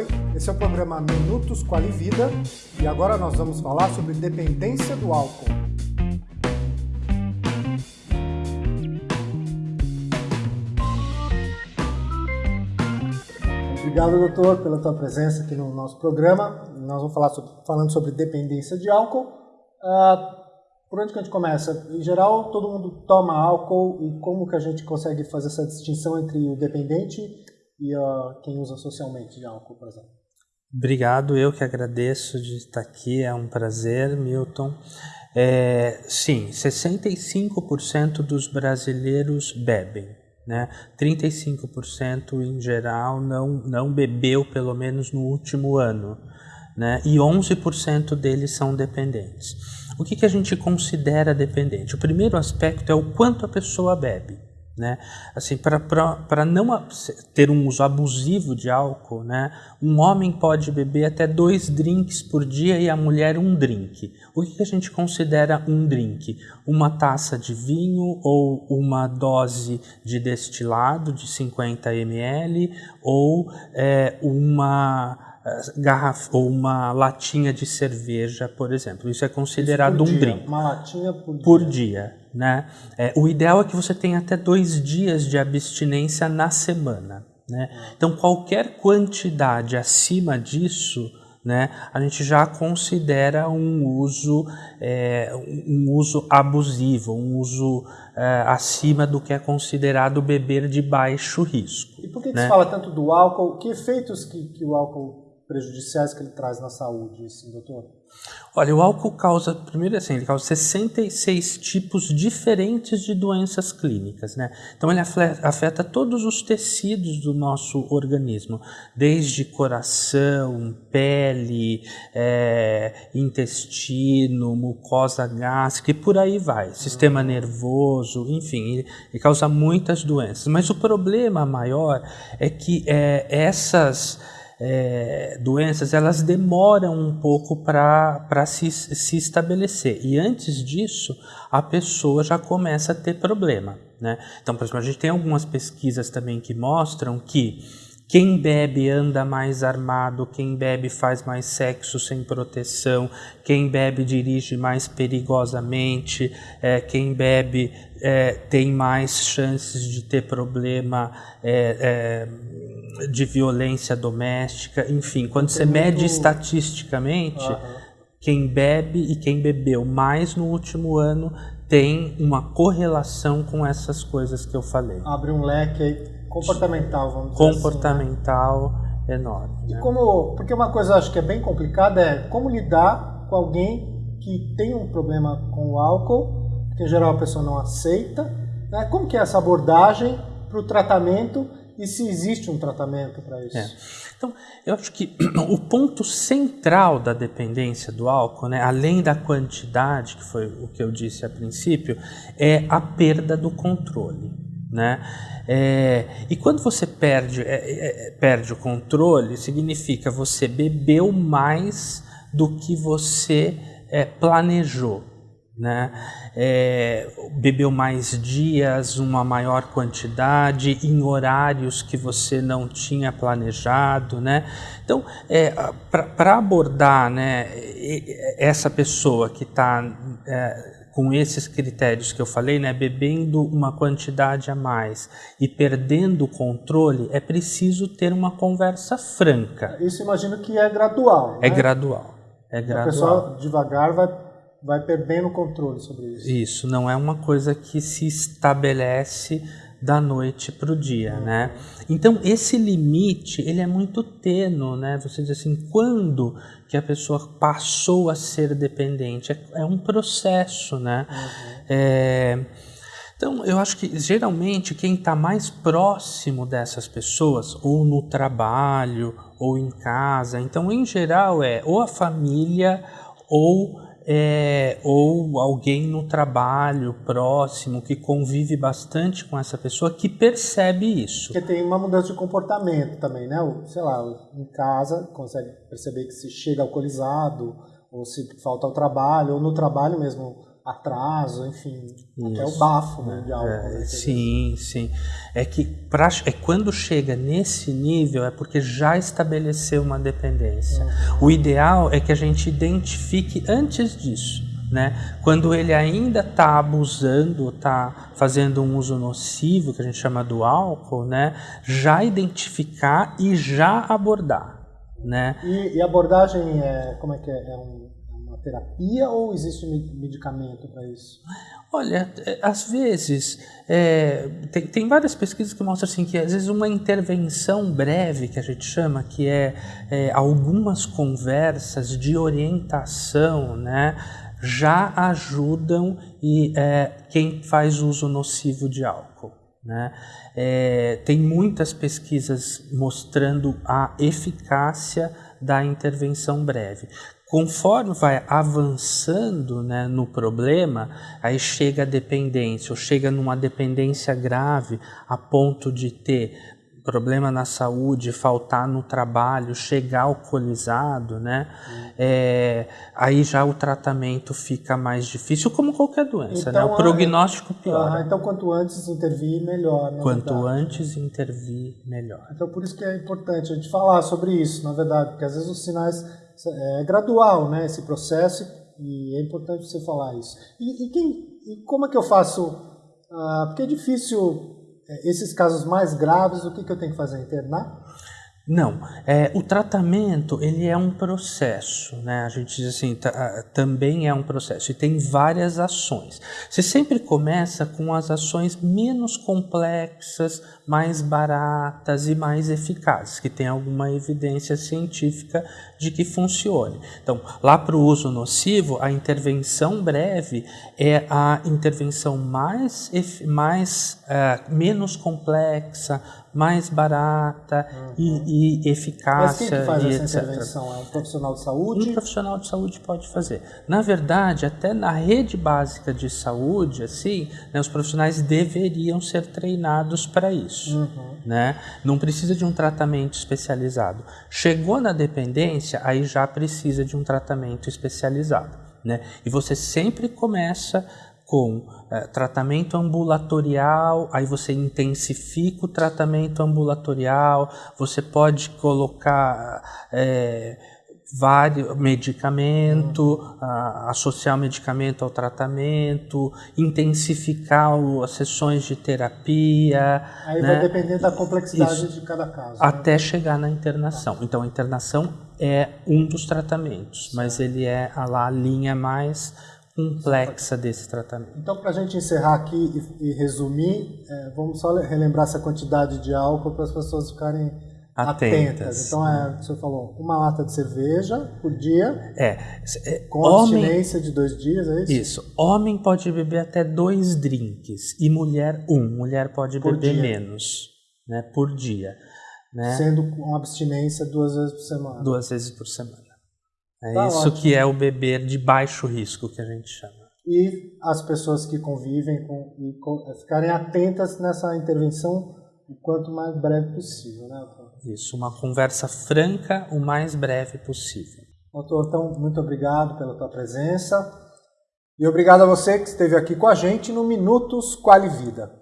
Oi, esse é o programa Minutos com a Livida e agora nós vamos falar sobre dependência do álcool. Obrigado, doutor, pela tua presença aqui no nosso programa. Nós vamos falar sobre, falando sobre dependência de álcool. Uh, por onde que a gente começa? Em geral, todo mundo toma álcool e como que a gente consegue fazer essa distinção entre o dependente e quem usa socialmente de álcool, por exemplo? Obrigado, eu que agradeço de estar aqui, é um prazer, Milton. É, sim, 65% dos brasileiros bebem né? 35% em geral não, não bebeu pelo menos no último ano, né? e 11% deles são dependentes. O que, que a gente considera dependente? O primeiro aspecto é o quanto a pessoa bebe. Né? Assim, para não ter um uso abusivo de álcool, né? um homem pode beber até dois drinks por dia e a mulher um drink. O que a gente considera um drink? Uma taça de vinho ou uma dose de destilado de 50 ml ou é, uma garrafa ou uma latinha de cerveja, por exemplo. Isso é considerado Isso um drink. Uma latinha por dia. Por dia né? É, o ideal é que você tenha até dois dias de abstinência na semana. Né? Então, qualquer quantidade acima disso, né, a gente já considera um uso, é, um uso abusivo, um uso é, acima do que é considerado beber de baixo risco. E por que, que né? se fala tanto do álcool? Que efeitos que, que o álcool prejudiciais que ele traz na saúde, doutor? Olha, o álcool causa, primeiro assim, ele causa 66 tipos diferentes de doenças clínicas, né? Então ele afeta todos os tecidos do nosso organismo, desde coração, pele, é, intestino, mucosa gástrica e por aí vai, sistema nervoso, enfim, ele, ele causa muitas doenças. Mas o problema maior é que é, essas é, doenças elas demoram um pouco para se, se estabelecer e antes disso a pessoa já começa a ter problema. Né? Então, por exemplo, a gente tem algumas pesquisas também que mostram que quem bebe anda mais armado, quem bebe faz mais sexo sem proteção, quem bebe dirige mais perigosamente, é, quem bebe é, tem mais chances de ter problema é, é de violência doméstica, enfim, quando tem você muito... mede estatisticamente, uhum. quem bebe e quem bebeu mais no último ano tem uma correlação com essas coisas que eu falei. Abre um leque aí comportamental, vamos dizer comportamental assim, né? enorme. E né? como, porque uma coisa eu acho que é bem complicada é como lidar com alguém que tem um problema com o álcool, que em geral a pessoa não aceita, né? Como que é essa abordagem para o tratamento e se existe um tratamento para isso? É. Então, eu acho que o ponto central da dependência do álcool, né, além da quantidade, que foi o que eu disse a princípio, é a perda do controle. Né? É, e quando você perde, é, é, é, perde o controle, significa você bebeu mais do que você é, planejou. Né? É, bebeu mais dias, uma maior quantidade, em horários que você não tinha planejado. Né? Então, é, para abordar né, essa pessoa que está com esses critérios que eu falei, né, bebendo uma quantidade a mais e perdendo o controle, é preciso ter uma conversa franca. Isso imagino que é gradual. É né? gradual. É gradual. A pessoa devagar vai, vai perdendo o controle sobre isso. Isso, não é uma coisa que se estabelece da noite para o dia, uhum. né? Então esse limite ele é muito tênue, né? Você diz assim, quando que a pessoa passou a ser dependente? É, é um processo, né? Uhum. É, então eu acho que geralmente quem está mais próximo dessas pessoas, ou no trabalho, ou em casa, então em geral é ou a família ou é, ou alguém no trabalho próximo que convive bastante com essa pessoa que percebe isso. Porque tem uma mudança de comportamento também, né? Sei lá, em casa consegue perceber que se chega alcoolizado, ou se falta ao trabalho, ou no trabalho mesmo atraso, enfim, Isso. até o bafo né, de álcool. É, sim, sim. É que pra, é quando chega nesse nível é porque já estabeleceu uma dependência. Uhum. O ideal é que a gente identifique antes disso. Né? Quando ele ainda está abusando, está fazendo um uso nocivo, que a gente chama do álcool, né? já identificar e já abordar. Né? E, e abordagem é, como é que é? É um, é terapia ou existe medicamento para isso? Olha, é, às vezes, é, tem, tem, várias pesquisas que mostram assim, que às vezes uma intervenção breve, que a gente chama, que é, é algumas conversas de orientação, né, já ajudam e, é, quem faz uso nocivo de álcool. Né? É, tem muitas pesquisas mostrando a eficácia da intervenção breve. Conforme vai avançando né, no problema, aí chega a dependência, ou chega numa dependência grave a ponto de ter problema na saúde, faltar no trabalho, chegar alcoolizado, né? Uhum. É, aí já o tratamento fica mais difícil, como qualquer doença, então, né? O então, prognóstico piora. Ah, então quanto antes intervir, melhor, né? Quanto verdade. antes intervir, melhor. Então por isso que é importante a gente falar sobre isso, na verdade, porque às vezes os sinais é gradual, né? Esse processo e é importante você falar isso. E, e quem, e como é que eu faço? Ah, porque é difícil é, esses casos mais graves, o que, que eu tenho que fazer? Internar? Não, é, o tratamento ele é um processo, né? A gente diz assim, também é um processo e tem várias ações. Você sempre começa com as ações menos complexas, mais baratas e mais eficazes, que tem alguma evidência científica de que funcione. Então, lá para o uso nocivo, a intervenção breve é a intervenção mais, mais uh, menos complexa, mais barata uhum. e, e eficácia. Mas quem que faz essa etc. intervenção? É um profissional de saúde? Um profissional de saúde pode fazer. Na verdade, até na rede básica de saúde, assim, né, os profissionais deveriam ser treinados para isso. Uhum. Né? Não precisa de um tratamento especializado. Chegou na dependência, aí já precisa de um tratamento especializado. Né? E você sempre começa com é, tratamento ambulatorial, aí você intensifica o tratamento ambulatorial, você pode colocar é, vários medicamento, associar o medicamento ao tratamento, intensificar o, as sessões de terapia. Aí né? vai depender da complexidade Isso, de cada caso. Né? Até né? chegar na internação. Então a internação é um dos tratamentos, mas ele é a, lá, a linha mais complexa desse tratamento. Então, para a gente encerrar aqui e, e resumir, é, vamos só relembrar essa quantidade de álcool para as pessoas ficarem atentas. atentas. Então, é, o senhor falou, uma lata de cerveja por dia, é, é com homem, abstinência de dois dias, é isso? Isso. Homem pode beber até dois drinks e mulher um. Mulher pode por beber dia. menos, né, por dia. Né? Sendo com abstinência duas vezes por semana. Duas vezes por semana. É tá isso ótimo. que é o beber de baixo risco que a gente chama. E as pessoas que convivem com, e com, ficarem atentas nessa intervenção o quanto mais breve possível, né, doutor? Isso, uma conversa franca o mais breve possível. Doutor, então, muito obrigado pela tua presença. E obrigado a você que esteve aqui com a gente no Minutos Quali Vida.